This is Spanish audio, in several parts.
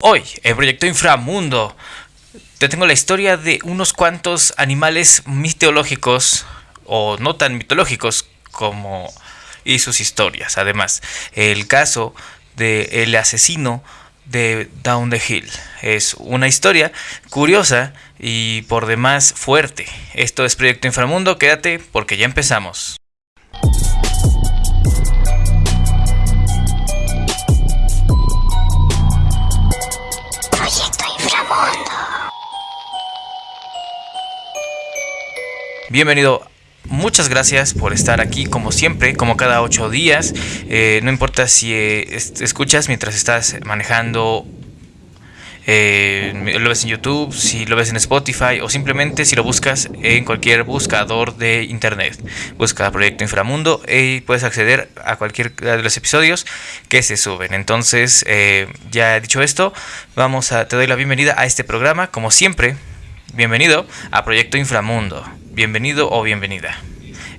Hoy, en Proyecto Inframundo, te tengo la historia de unos cuantos animales mitológicos, o no tan mitológicos como y sus historias. Además, el caso de el asesino de Down the Hill es una historia curiosa y por demás fuerte. Esto es Proyecto Inframundo, quédate porque ya empezamos. Bienvenido. Muchas gracias por estar aquí como siempre, como cada ocho días. Eh, no importa si eh, escuchas mientras estás manejando, eh, lo ves en YouTube, si lo ves en Spotify o simplemente si lo buscas en cualquier buscador de internet. Busca Proyecto Inframundo y puedes acceder a cualquier de los episodios que se suben. Entonces, ya dicho esto, vamos a te doy la bienvenida a este programa, como siempre. Bienvenido a Proyecto Inframundo bienvenido o bienvenida.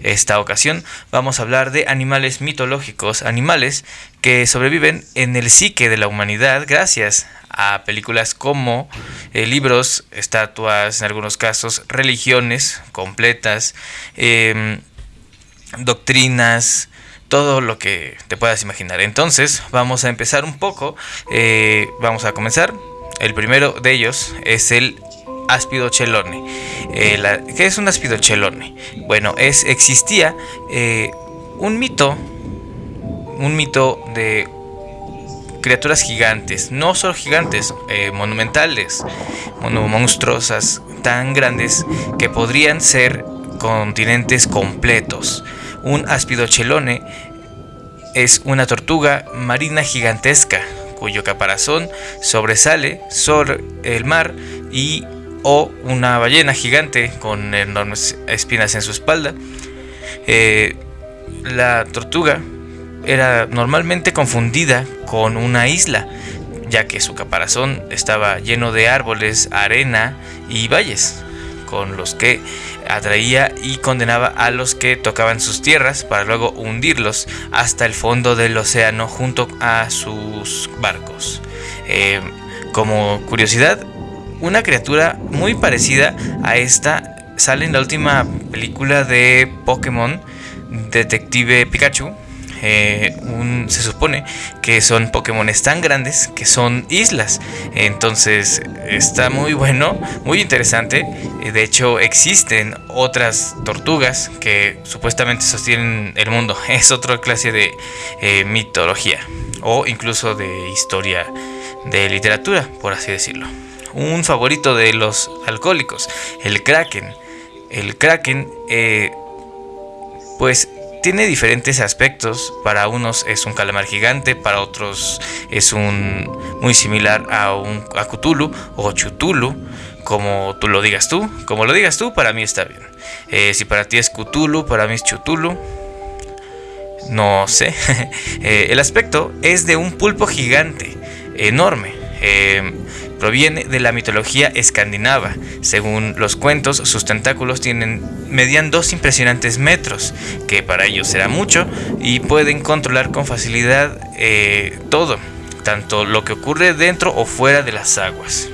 Esta ocasión vamos a hablar de animales mitológicos, animales que sobreviven en el psique de la humanidad gracias a películas como eh, libros, estatuas, en algunos casos religiones completas, em, doctrinas, todo lo que te puedas imaginar. Entonces vamos a empezar un poco, eh, vamos a comenzar. El primero de ellos es el aspidochelone. Eh, ¿Qué es un aspidochelone? Bueno, es, existía eh, un mito, un mito de criaturas gigantes, no solo gigantes, eh, monumentales, monstruosas, tan grandes que podrían ser continentes completos. Un aspidochelone es una tortuga marina gigantesca cuyo caparazón sobresale sobre el mar y o una ballena gigante con enormes espinas en su espalda. Eh, la tortuga era normalmente confundida con una isla, ya que su caparazón estaba lleno de árboles, arena y valles, con los que atraía y condenaba a los que tocaban sus tierras para luego hundirlos hasta el fondo del océano junto a sus barcos. Eh, como curiosidad, una criatura muy parecida a esta sale en la última película de Pokémon, Detective Pikachu. Eh, se supone que son Pokémon tan grandes que son islas. Entonces está muy bueno, muy interesante. De hecho existen otras tortugas que supuestamente sostienen el mundo. Es otra clase de eh, mitología o incluso de historia de literatura, por así decirlo un favorito de los alcohólicos, el Kraken. El Kraken, eh, pues tiene diferentes aspectos. Para unos es un calamar gigante, para otros es un muy similar a un a Cthulhu o Chutulu, como tú lo digas tú. Como lo digas tú, para mí está bien. Eh, si para ti es Cthulhu, para mí es Chutulu. No sé. Eh, el aspecto es de un pulpo gigante, enorme. Proviene de la mitología escandinava. Según los cuentos, sus tentáculos tienen, median dos impresionantes metros, que para ellos será mucho, y pueden controlar con facilidad eh, todo, tanto lo que ocurre dentro o fuera de las aguas.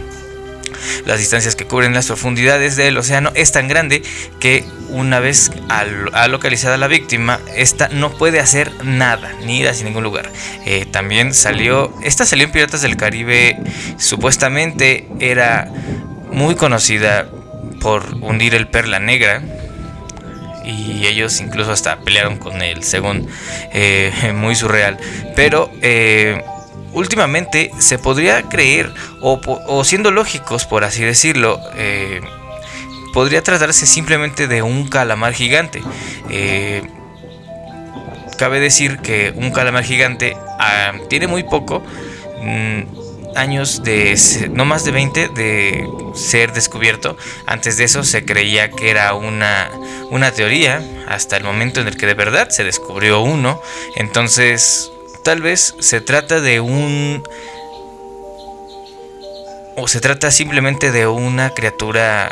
Las distancias que cubren las profundidades del océano es tan grande que una vez ha localizada la víctima, esta no puede hacer nada, ni ir hacia ningún lugar. Eh, también salió, esta salió en Piratas del Caribe, supuestamente era muy conocida por hundir el Perla Negra, y ellos incluso hasta pelearon con él, según eh, muy surreal. Pero eh, últimamente se podría creer, o, siendo lógicos por así decirlo, podría tratarse simplemente de un calamar gigante. Eh, cabe decir que un calamar gigante ah, tiene muy poco, mm, años de, no más de 20 de ser descubierto. Antes de eso se creía que era una, una teoría, hasta el momento en el que de verdad se descubrió uno. Entonces Tal vez se trata de un... O se trata simplemente de una criatura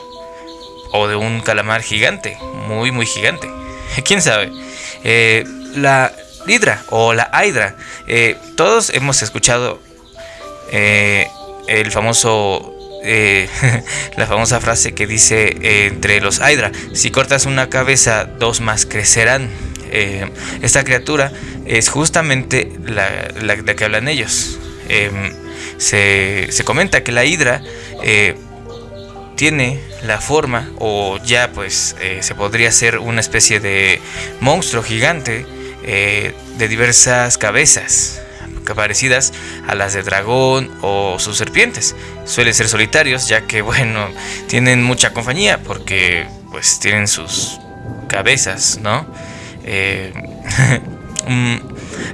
o de un calamar gigante, muy muy gigante. ¿Quién sabe? Eh, la hidra o la hydra. Eh, todos hemos escuchado eh, el famoso la famosa frase que dice entre los Hydra, si cortas una cabeza, dos más crecerán. Esta criatura es justamente la, de que hablan ellos. Em, se, se, comenta que la Hydra tiene la forma, o ya pues se podría ser una especie de monstruo gigante de diversas cabezas parecidas a las de dragón o sus serpientes. Suelen ser solitarios ya que bueno, tienen mucha compañía porque pues tienen sus cabezas, ¿no? Eh, mm,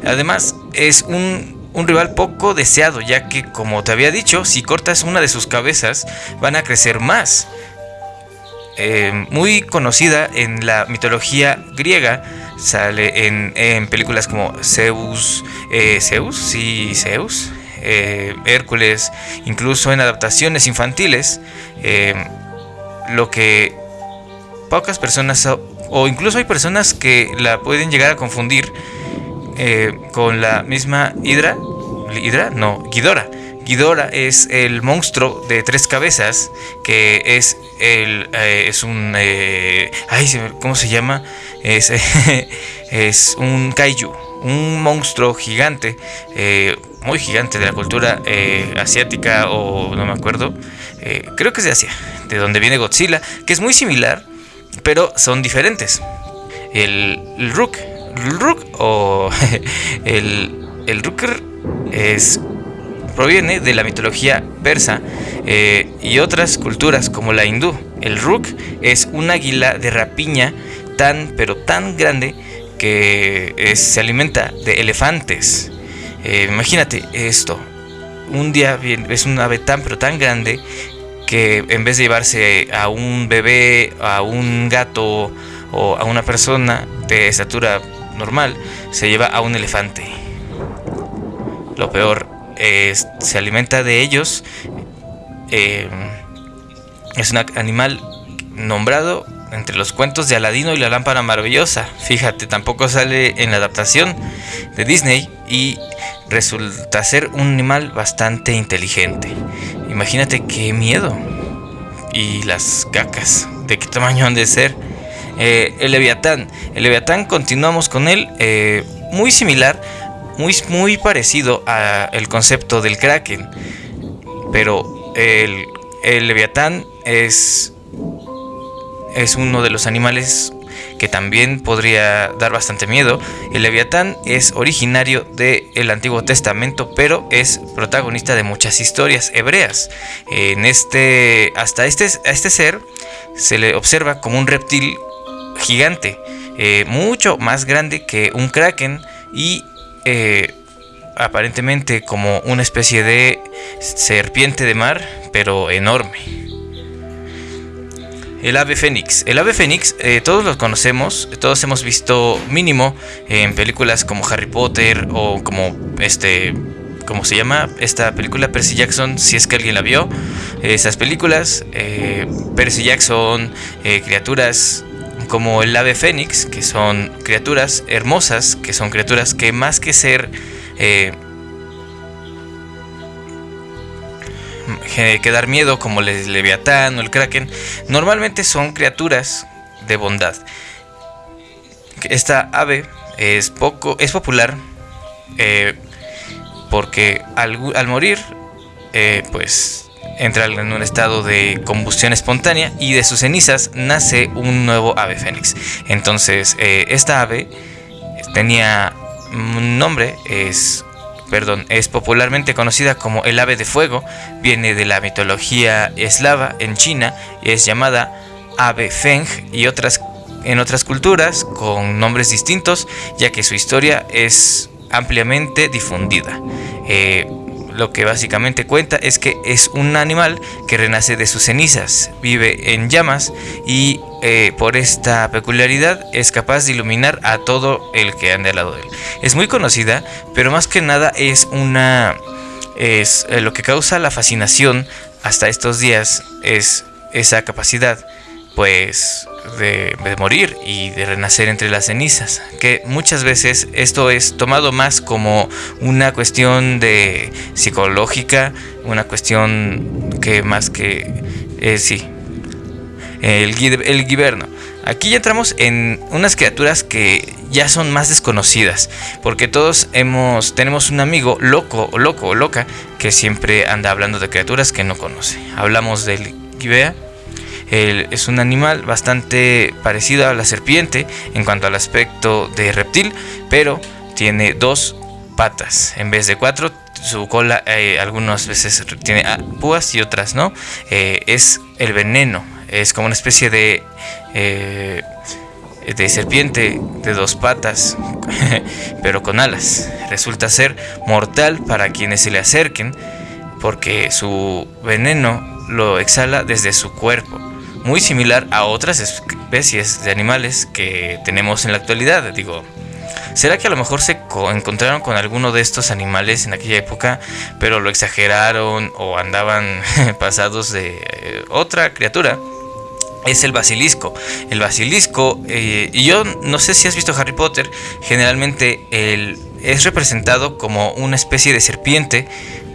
además es un, rival poco deseado ya que como te había dicho, si cortas una de sus cabezas van a crecer más. Eh, muy conocida en la mitología griega Sale en, películas como Zeus, eh, Zeus, sí, Zeus, eh, Hércules, incluso en adaptaciones infantiles, lo que pocas personas, o incluso hay personas que la pueden llegar a confundir con la misma Hidra, Hidra, no, Ghidorah. Ghidorah es el monstruo de tres cabezas que es el es un ay, ¿cómo se llama? es, es un kaiju, un monstruo gigante, eh, muy gigante de la cultura eh, asiática o no me acuerdo, eh, creo que es de Asia, de donde viene Godzilla, que es muy similar, pero son diferentes. El, el Rook, Rook o el, el es proviene de la mitología persa y otras culturas como la hindú. El Rook es un águila de rapiña tan, pero tan grande que se alimenta de elefantes. Eh, imagínate esto. Un día es un ave tan, pero tan grande que en vez de llevarse a un bebé, a un gato o a una persona de estatura normal, se lleva a un elefante. Lo peor es, se alimenta de ellos. Eh, es un animal nombrado entre los cuentos de Aladino y la lámpara maravillosa. Fíjate, tampoco sale en la adaptación de Disney y resulta ser un animal bastante inteligente. Imagínate qué miedo. Y las cacas, de qué tamaño han de ser. Eh, el Leviatán. El Leviatán continuamos con él eh, muy similar, muy, muy parecido al concepto del Kraken. Pero el, Leviatán es es uno de los animales que también podría dar bastante miedo. El leviatán es originario del Antiguo Testamento, pero es protagonista de muchas historias hebreas. En este, hasta este, a este ser se le observa como un reptil gigante, eh, mucho más grande que un kraken y eh, aparentemente como una especie de serpiente de mar, pero enorme. El ave fénix. El ave fénix, eh, todos lo conocemos, todos hemos visto mínimo en películas como Harry Potter o como este, ¿cómo se llama? Esta película Percy Jackson, si es que alguien la vio. Esas películas, Percy Jackson, criaturas como el ave fénix, que son criaturas hermosas, que son criaturas que más que ser que dar miedo como el Leviatán o el Kraken, normalmente son criaturas de bondad. Esta ave es poco es popular eh, porque al, morir eh, pues entra en un estado de combustión espontánea y de sus cenizas nace un nuevo ave fénix. Entonces eh, esta ave tenía un nombre, es perdón, es popularmente conocida como el ave de fuego, viene de la mitología eslava en China y es llamada ave feng y otras en otras culturas con nombres distintos, ya que su historia es ampliamente difundida. Eh, lo que básicamente cuenta es que es un animal que renace de sus cenizas, vive en llamas y eh, por esta peculiaridad es capaz de iluminar a todo el que ande al lado de él. Es muy conocida, pero más que nada es una... es eh, lo que causa la fascinación hasta estos días es esa capacidad pues de, morir y de renacer entre las cenizas. Que muchas veces esto es tomado más como una cuestión de psicológica, una cuestión que más que eh, sí, el, el giverno. Aquí ya entramos en unas criaturas que ya son más desconocidas, porque todos hemos tenemos un amigo loco, loco o loca que siempre anda hablando de criaturas que no conoce. Hablamos del Gibea. Es un animal bastante parecido a la serpiente en cuanto al aspecto de reptil, pero tiene dos patas en vez de cuatro. Su cola eh, algunas veces tiene ah, púas y otras no. Eh, es el veneno. Es como una especie de eh, de serpiente de dos patas, pero con alas. Resulta ser mortal para quienes se le acerquen, porque su veneno lo exhala desde su cuerpo, muy similar a otras especies de animales que tenemos en la actualidad. Digo, ¿será que a lo mejor se encontraron con alguno de estos animales en aquella época, pero lo exageraron o andaban pasados de eh, otra criatura? es el basilisco. El basilisco, eh, y yo no sé si has visto Harry Potter, generalmente es representado como una especie de serpiente,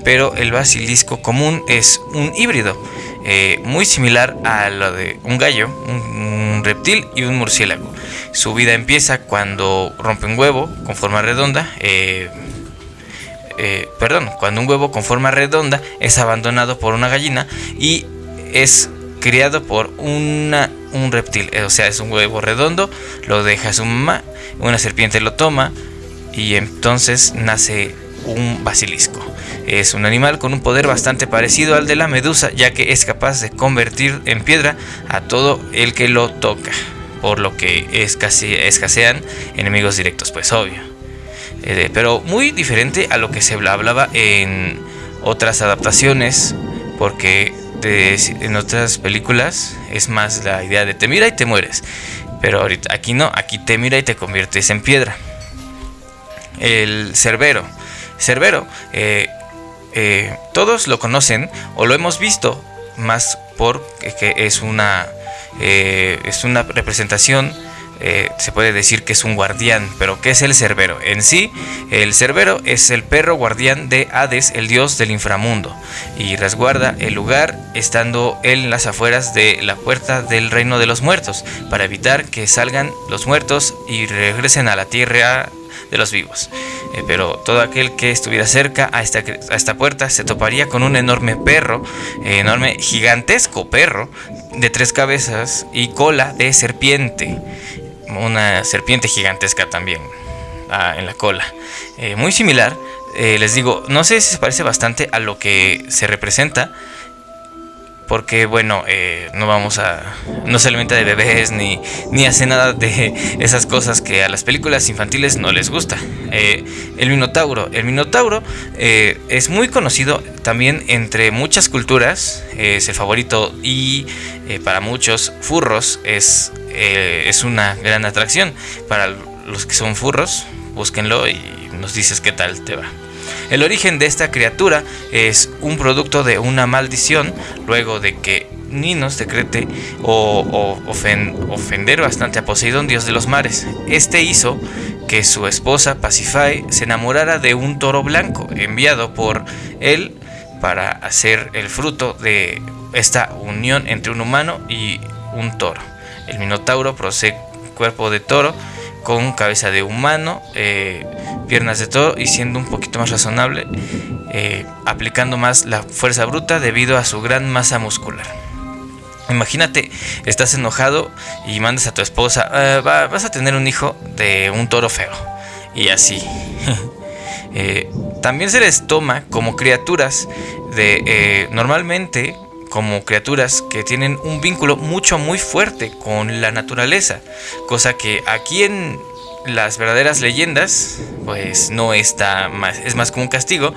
pero el basilisco común es un híbrido, eh, muy similar a lo de un gallo, un, reptil y un murciélago. Su vida empieza cuando rompe un huevo con forma redonda. Eh, perdón, cuando un huevo con forma redonda es abandonado por una gallina y es criado por una, un reptil, o sea, es un huevo redondo, lo deja su mamá, una serpiente lo toma y entonces nace un basilisco. Es un animal con un poder bastante parecido al de la medusa, ya que es capaz de convertir en piedra a todo el que lo toca, por lo que escasean enemigos directos, pues obvio. Eh, pero muy diferente a lo que se hablaba en otras adaptaciones, porque en otras películas es más la idea de te mira y te mueres. Pero ahorita aquí no, aquí te mira y te conviertes en piedra. El Cerbero. Cerbero, eh, eh, todos lo conocen o lo hemos visto, más porque es una, eh, es una representación se puede decir que es un guardián, pero ¿qué es el Cerbero? En sí, el Cerbero es el perro guardián de Hades, el dios del inframundo, y resguarda el lugar estando en las afueras de la puerta del reino de los muertos, para evitar que salgan los muertos y regresen a la tierra de los vivos. Eh, pero todo aquel que estuviera cerca a esta, a esta puerta se toparía con un enorme perro, eh, enorme, gigantesco perro de tres cabezas y cola de serpiente una serpiente gigantesca también ah, en la cola. Eh, muy similar, les digo, no sé si se parece bastante a lo que se representa. Porque bueno, eh, no vamos a. No se alimenta de bebés ni, ni hace nada de esas cosas que a las películas infantiles no les gusta. el Minotauro. El Minotauro es muy conocido también entre muchas culturas. es el favorito y para muchos furros es eh, es una gran atracción. Para los que son furros, búsquenlo y nos dices qué tal te va. El origen de esta criatura es un producto de una maldición luego de que Ninos decrete o, ofender bastante a Poseidón, dios de los mares. Este hizo que su esposa Pasiphae se enamorara de un toro blanco enviado por él para hacer el fruto de esta unión entre un humano y un toro. El Minotauro posee cuerpo de toro con cabeza de humano, eh, piernas de toro y siendo un poquito más razonable, eh, aplicando más la fuerza bruta debido a su gran masa muscular. Imagínate, estás enojado y mandas a tu esposa, ah, vas a tener un hijo de un toro feo. Y así. Eh, también se les toma como criaturas de... normalmente como criaturas que tienen un vínculo mucho muy fuerte con la naturaleza, cosa que aquí en las verdaderas leyendas pues no está más, es más como un castigo.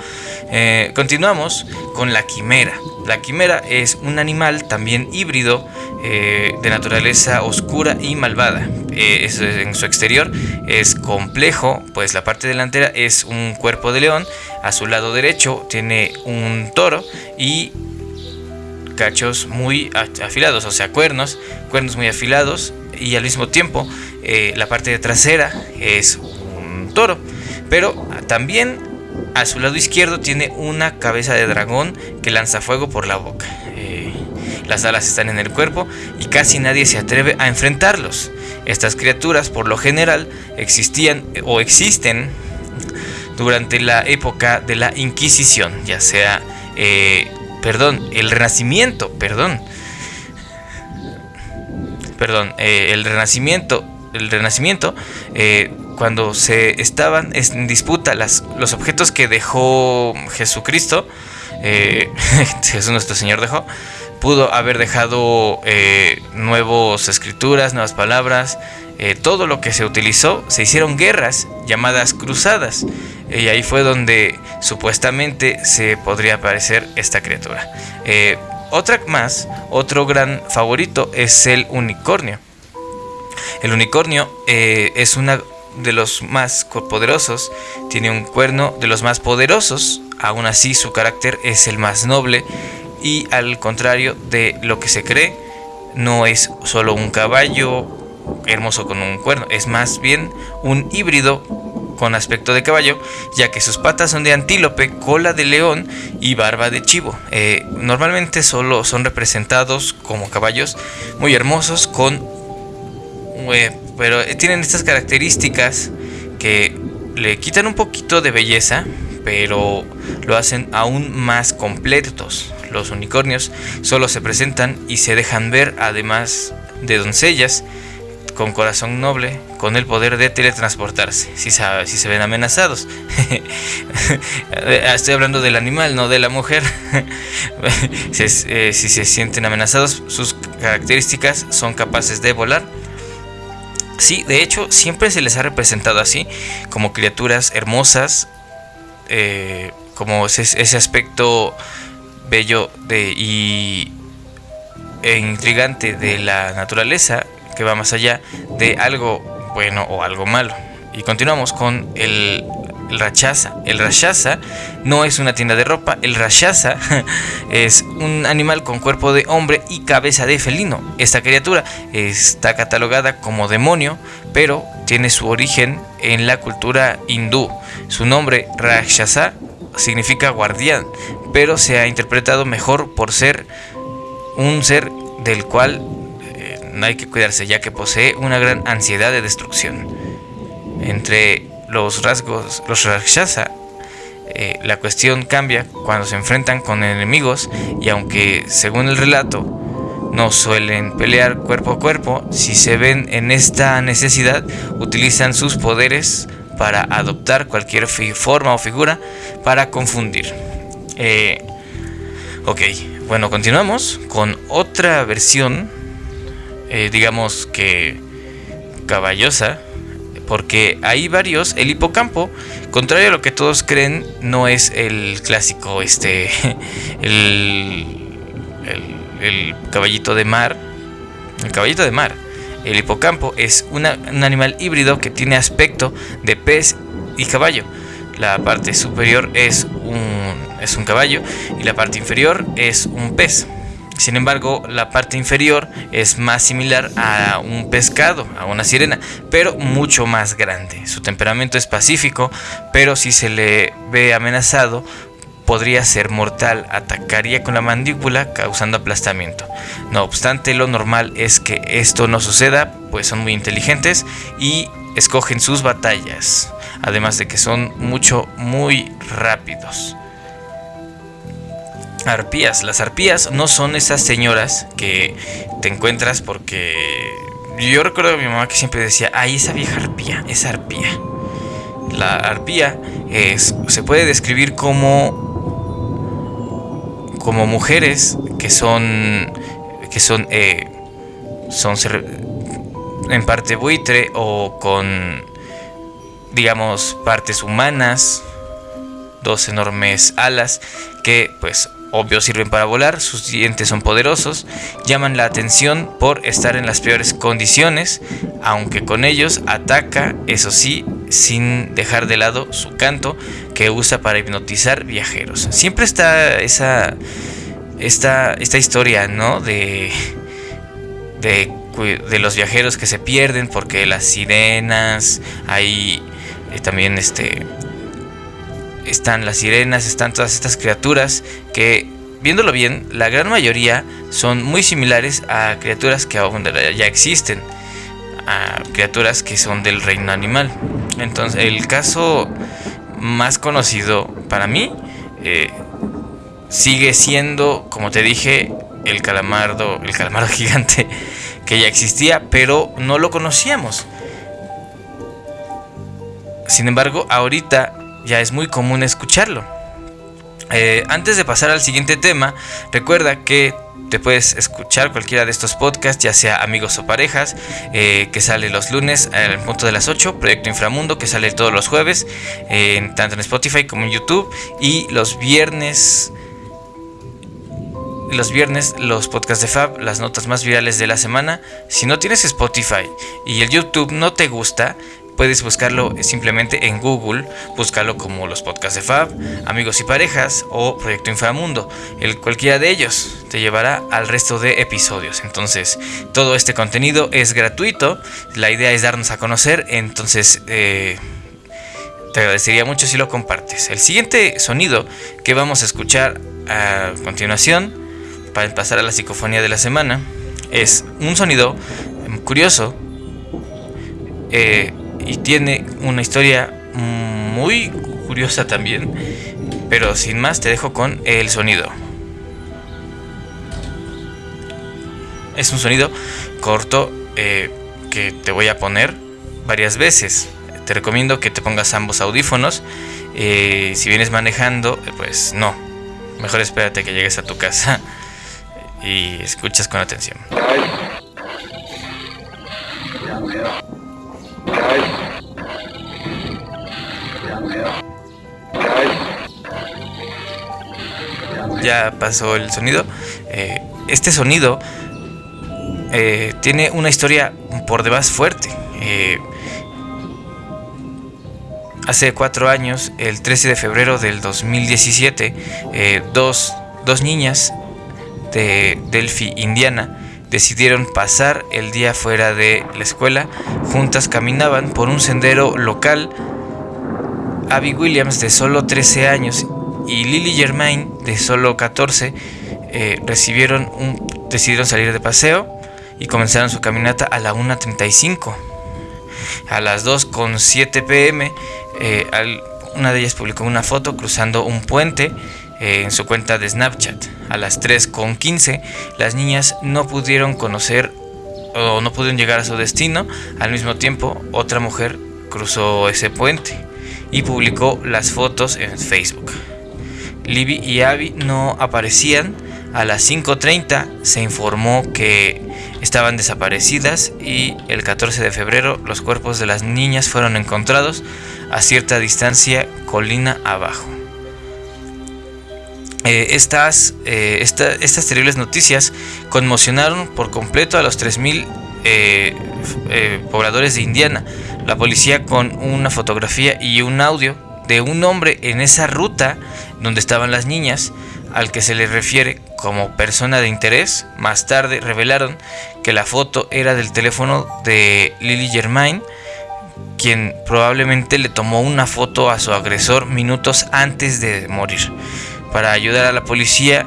Eh, continuamos con la quimera. La quimera es un animal también híbrido eh, de naturaleza oscura y malvada. Eh, en su exterior es complejo, pues la parte delantera es un cuerpo de león, a su lado derecho tiene un toro y cachos muy afilados, o sea, cuernos, cuernos muy afilados y al mismo tiempo eh, la parte de trasera es un toro. Pero también a su lado izquierdo tiene una cabeza de dragón que lanza fuego por la boca. Eh, las alas están en el cuerpo y casi nadie se atreve a enfrentarlos. Estas criaturas por lo general existían o existen durante la época de la Inquisición, ya sea, eh, perdón, el Renacimiento, perdón, perdón, eh, el Renacimiento, el Renacimiento, eh, cuando se estaban en disputa las, los objetos que dejó Jesucristo, Jesús nuestro Señor dejó, pudo haber dejado nuevas escrituras, nuevas palabras, todo lo que se utilizó, se hicieron guerras llamadas cruzadas. Y ahí fue donde supuestamente se podría aparecer esta criatura. Eh, otra más, otro gran favorito es el unicornio. El unicornio eh, es uno de los más poderosos, tiene un cuerno de los más poderosos, aún así su carácter es el más noble y al contrario de lo que se cree, no es solo un caballo hermoso con un cuerno, es más bien un híbrido con aspecto de caballo, ya que sus patas son de antílope, cola de león y barba de chivo. Eh, normalmente solo son representados como caballos muy hermosos con... Eh, pero tienen estas características que le quitan un poquito de belleza, pero lo hacen aún más completos. Los unicornios solo se presentan y se dejan ver además de doncellas con corazón noble, con el poder de teletransportarse, si, si se ven amenazados. Estoy hablando del animal, no de la mujer. Eh, si, se sienten amenazados, sus características son capaces de volar. Sí, de hecho, siempre se les ha representado así, como criaturas hermosas, eh, como ese, ese, aspecto bello de, y, e intrigante de la naturaleza que va más allá de algo bueno o algo malo. Y continuamos con el, el rachaza. El rachaza no es una tienda de ropa, el rachaza es un animal con cuerpo de hombre y cabeza de felino. Esta criatura está catalogada como demonio, pero tiene su origen en la cultura hindú. Su nombre Rakshasa significa guardián, pero se ha interpretado mejor por ser un ser del cual no hay que cuidarse ya que posee una gran ansiedad de destrucción. Entre los rasgos, los Rakshasa, eh, la cuestión cambia cuando se enfrentan con enemigos y aunque según el relato no suelen pelear cuerpo a cuerpo, si se ven en esta necesidad utilizan sus poderes para adoptar cualquier forma o figura para confundir. Eh, ok, bueno, continuamos con otra versión eh, digamos que caballosa, porque hay varios, el hipocampo, contrario a lo que todos creen, no es el clásico, este, el, caballito de mar, el caballito de mar. El hipocampo es un animal híbrido que tiene aspecto de pez y caballo. La parte superior es un, es un caballo y la parte inferior es un pez. Sin embargo, la parte inferior es más similar a un pescado, a una sirena, pero mucho más grande. Su temperamento es pacífico, pero si se le ve amenazado, podría ser mortal, atacaría con la mandíbula causando aplastamiento. No obstante, lo normal es que esto no suceda, pues son muy inteligentes y escogen sus batallas, además de que son mucho, muy rápidos. Arpías. Las arpías no son esas señoras que te encuentras porque yo recuerdo a mi mamá que siempre decía, ay, esa vieja arpía, esa arpía. La arpía es, se puede describir como como mujeres que son que son eh, son en parte buitre o con digamos partes humanas dos enormes alas que pues obvio sirven para volar, sus dientes son poderosos, llaman la atención por estar en las peores condiciones, aunque con ellos ataca, eso sí, sin dejar de lado su canto que usa para hipnotizar viajeros. Siempre está esa esta, esta historia, ¿no? De, de, de los viajeros que se pierden porque las sirenas, hay eh, también este están las sirenas, están todas estas criaturas que, viéndolo bien, la gran mayoría son muy similares a criaturas que aún ya existen, a criaturas que son del reino animal. Entonces, el caso más conocido para mí eh, sigue siendo, como te dije, el calamardo, el calamardo gigante que ya existía, pero no lo conocíamos. Sin embargo, ahorita ya es muy común escucharlo. Eh, antes de pasar al siguiente tema, recuerda que te puedes escuchar cualquiera de estos podcasts, ya sea amigos o parejas, eh, que sale los lunes al punto de las 8, Proyecto Inframundo, que sale todos los jueves, tanto en Spotify como en YouTube, y los viernes los viernes los podcasts de Fab, las notas más virales de la semana. Si no tienes Spotify y el YouTube no te gusta, puedes buscarlo simplemente en Google, búscalo como los podcasts de Fab, Amigos y Parejas o Proyecto Inframundo. El, cualquiera de ellos te llevará al resto de episodios. Entonces, todo este contenido es gratuito. La idea es darnos a conocer. Entonces, eh, te agradecería mucho si lo compartes. El siguiente sonido que vamos a escuchar a continuación para pasar a la psicofonía de la semana, es un sonido curioso eh, y tiene una historia muy curiosa también, pero sin más te dejo con el sonido. Es un sonido corto eh, que te voy a poner varias veces. Te recomiendo que te pongas ambos audífonos. Eh, si vienes manejando, pues no. Mejor espérate que llegues a tu casa y escuchas con atención. Ya pasó el sonido. Eh, este sonido eh, tiene una historia por demás fuerte. Eh, hace cuatro años, el 13 de febrero del 2017, dos, dos niñas de Delphi, Indiana, decidieron pasar el día fuera de la escuela. Juntas caminaban por un sendero local. Abby Williams, de solo 13 años, y Lily Germain, de solo 14, eh, recibieron decidieron salir de paseo y comenzaron su caminata a la 1.35. A las 2.7 pm, eh, una de ellas publicó una foto cruzando un puente eh, en su cuenta de Snapchat. A las 3.15 las niñas no pudieron conocer o no pudieron llegar a su destino. Al mismo tiempo otra mujer cruzó ese puente y publicó las fotos en Facebook. Libby y Abby no aparecían. A las 5.30 se informó que estaban desaparecidas y el 14 de febrero los cuerpos de las niñas fueron encontrados a cierta distancia colina abajo. Eh, estas, eh, estas terribles noticias conmocionaron por completo a los 3.000 eh, pobladores de Indiana. La policía con una fotografía y un audio de un hombre en esa ruta donde estaban las niñas, al que se le refiere como persona de interés, más tarde revelaron que la foto era del teléfono de Lily Germain, quien probablemente le tomó una foto a su agresor minutos antes de morir. Para ayudar a la policía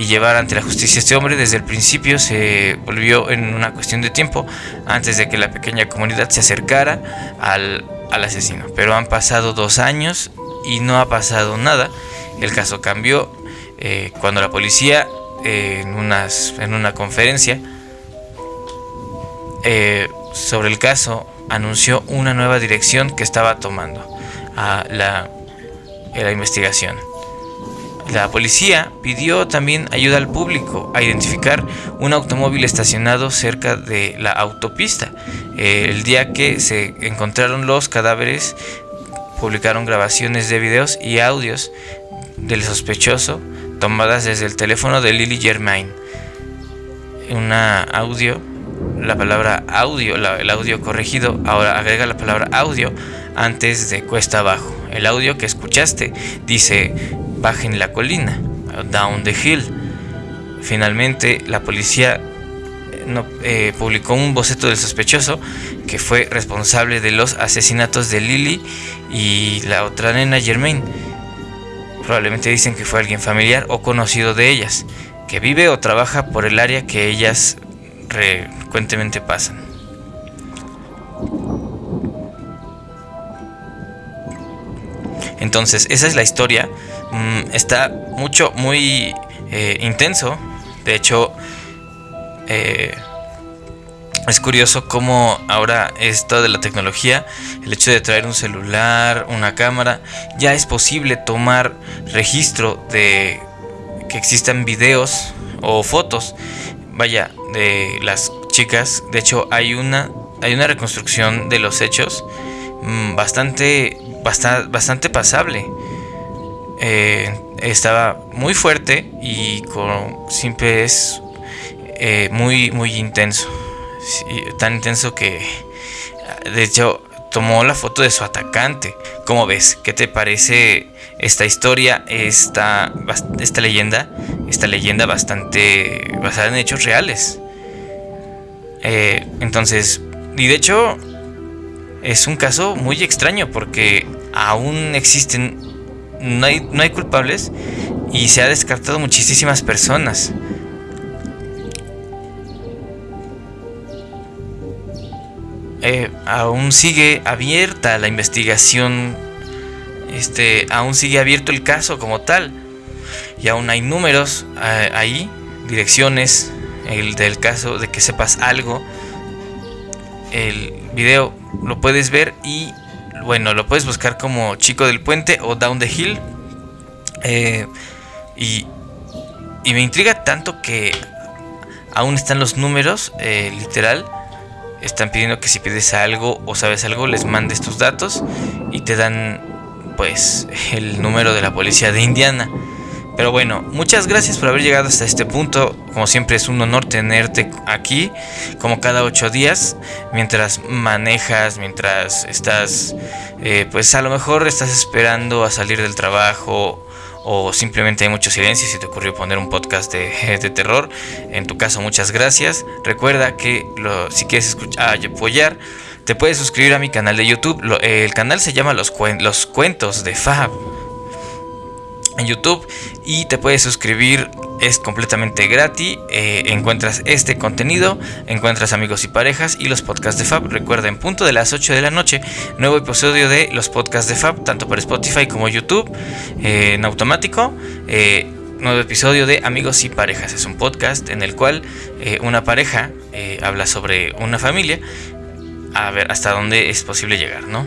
y llevar ante la justicia a este hombre. Desde el principio se volvió en una cuestión de tiempo antes de que la pequeña comunidad se acercara al, asesino. Pero han pasado dos años y no ha pasado nada. El caso cambió eh, cuando la policía eh, en, unas, en una conferencia eh, sobre el caso anunció una nueva dirección que estaba tomando a la, a la investigación. La policía pidió también ayuda al público a identificar un automóvil estacionado cerca de la autopista. El día que se encontraron los cadáveres, publicaron grabaciones de videos y audios del sospechoso tomadas desde el teléfono de Lily Germain. Una audio, la palabra audio, el audio corregido, ahora agrega la palabra audio antes de cuesta abajo. El audio que escuchaste dice bajen la colina, down the hill. Finalmente, la policía eh, eh, publicó un boceto del sospechoso que fue responsable de los asesinatos de Lily y la otra nena Germain. Probablemente dicen que fue alguien familiar o conocido de ellas, que vive o trabaja por el área que ellas frecuentemente pasan. Entonces, esa es la historia. Mm, está mucho, muy eh, intenso. De hecho, eh, es curioso cómo ahora esto de la tecnología, el hecho de traer un celular, una cámara, ya es posible tomar registro de que existan videos o fotos, vaya, de las chicas. De hecho, hay una, hay una reconstrucción de los hechos mm, bastante, bastante, bastante pasable. Eh, estaba muy fuerte y con, siempre es eh, muy, muy intenso tan intenso que de hecho tomó la foto de su atacante. ¿Cómo ves? ¿Qué te parece esta historia, esta, esta leyenda? Esta leyenda bastante basada en hechos reales. Eh, entonces, y de hecho es un caso muy extraño porque aún existen, no hay, no hay culpables y se ha descartado muchísimas personas. Eh, aún sigue abierta la investigación, este, aún sigue abierto el caso como tal, y aún hay números eh, ahí, direcciones, el del caso de que sepas algo. El video lo puedes ver y bueno, lo puedes buscar como Chico del Puente o Down the Hill. Eh, y, y, me intriga tanto que aún están los números, literal están pidiendo que si pides algo o sabes algo les mandes tus datos y te dan pues el número de la policía de Indiana. Pero bueno, muchas gracias por haber llegado hasta este punto. Como siempre es un honor tenerte aquí, como cada ocho días, mientras manejas, mientras estás, eh, pues a lo mejor estás esperando a salir del trabajo o simplemente hay mucho silencio se te ocurrió poner un podcast de, terror, en tu caso muchas gracias. Recuerda que si quieres escuchar, apoyar, te puedes suscribir a mi canal de YouTube. el canal se llama Los, Los Cuentos de Fab en YouTube y te puedes suscribir es completamente gratis. Eh, encuentras este contenido, encuentras amigos y parejas y los podcasts de Fab. Recuerda, en punto de las 8 de la noche, nuevo episodio de los podcasts de Fab, tanto por Spotify como YouTube, eh, en automático. Eh, nuevo episodio de Amigos y Parejas. Es un podcast en el cual una pareja habla sobre una familia. A ver hasta dónde es posible llegar, ¿no?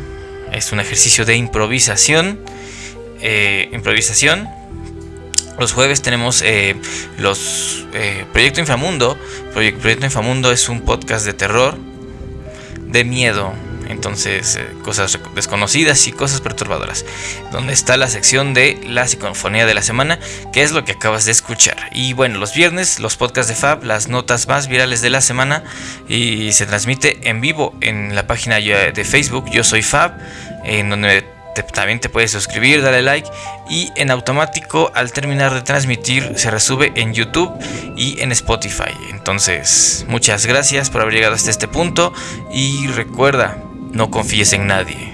Es un ejercicio de improvisación. Improvisación los jueves tenemos eh, los eh, Proyecto Inframundo. Proyecto Inframundo es un podcast de terror, de miedo, entonces eh, cosas desconocidas y cosas perturbadoras. Donde está la sección de la psicofonía de la semana, que es lo que acabas de escuchar. Y bueno, los viernes los podcasts de Fab, las notas más virales de la semana y se transmite en vivo en la página de Facebook Yo Soy Fab, en donde también te puedes suscribir, dale like y en automático al terminar de transmitir se resube en YouTube y en Spotify. Entonces, muchas gracias por haber llegado hasta este punto y recuerda, no confíes en nadie.